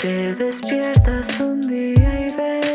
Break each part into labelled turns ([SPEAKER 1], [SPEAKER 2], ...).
[SPEAKER 1] Te despiertas un día y ves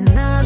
[SPEAKER 1] night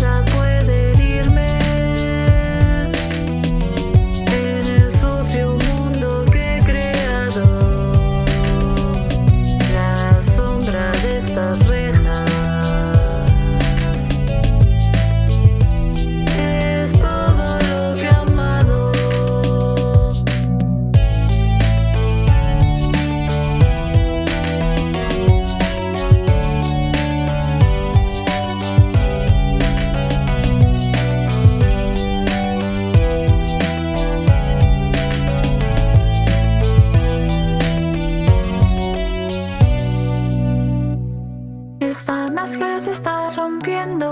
[SPEAKER 1] Esta máscara se está rompiendo.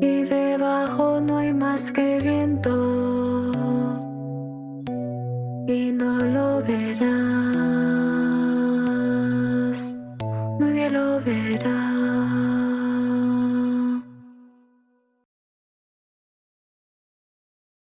[SPEAKER 1] Y debajo no hay más que viento. Y no lo verás. Nadie lo verás